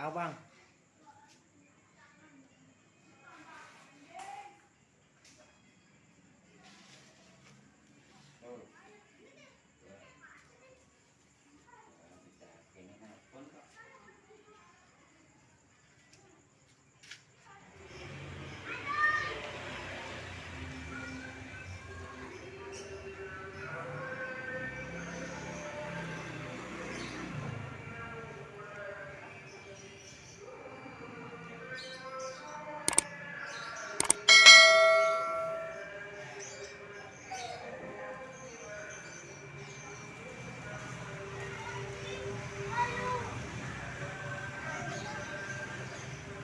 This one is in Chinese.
打棒